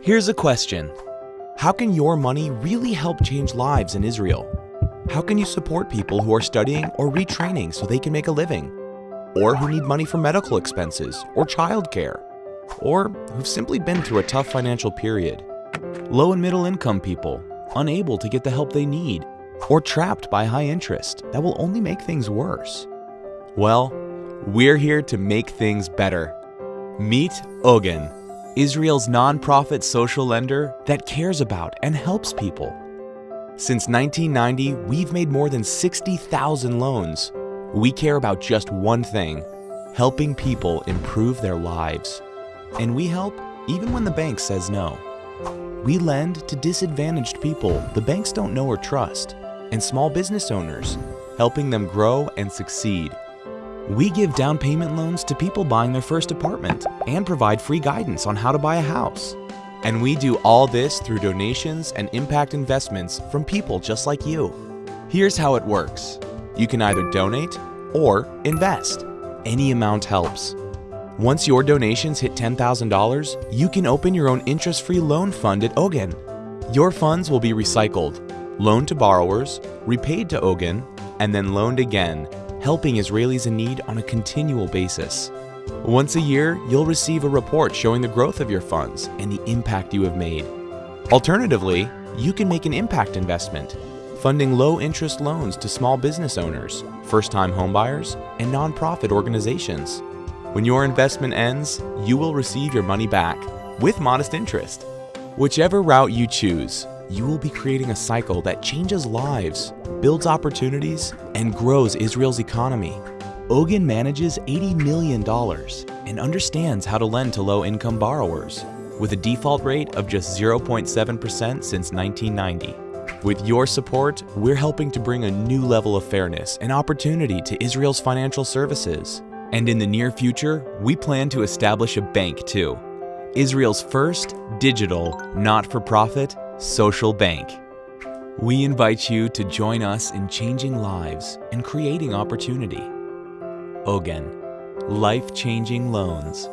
Here's a question. How can your money really help change lives in Israel? How can you support people who are studying or retraining so they can make a living? Or who need money for medical expenses or childcare? Or who've simply been through a tough financial period? Low and middle income people, unable to get the help they need, or trapped by high interest that will only make things worse? Well, we're here to make things better. Meet Ogen, Israel's nonprofit social lender that cares about and helps people. Since 1990, we've made more than 60,000 loans. We care about just one thing helping people improve their lives. And we help even when the bank says no. We lend to disadvantaged people the banks don't know or trust, and small business owners, helping them grow and succeed. We give down payment loans to people buying their first apartment and provide free guidance on how to buy a house. And we do all this through donations and impact investments from people just like you. Here's how it works. You can either donate or invest. Any amount helps. Once your donations hit $10,000, you can open your own interest-free loan fund at Ogen. Your funds will be recycled, loaned to borrowers, repaid to Ogen, and then loaned again helping Israelis in need on a continual basis. Once a year, you'll receive a report showing the growth of your funds and the impact you have made. Alternatively, you can make an impact investment, funding low-interest loans to small business owners, first-time homebuyers, and nonprofit organizations. When your investment ends, you will receive your money back with modest interest. Whichever route you choose, you will be creating a cycle that changes lives, builds opportunities, and grows Israel's economy. Ogen manages $80 million and understands how to lend to low-income borrowers with a default rate of just 0.7% since 1990. With your support, we're helping to bring a new level of fairness and opportunity to Israel's financial services. And in the near future, we plan to establish a bank too. Israel's first digital, not-for-profit, social bank. We invite you to join us in changing lives and creating opportunity. Ogen, life-changing loans.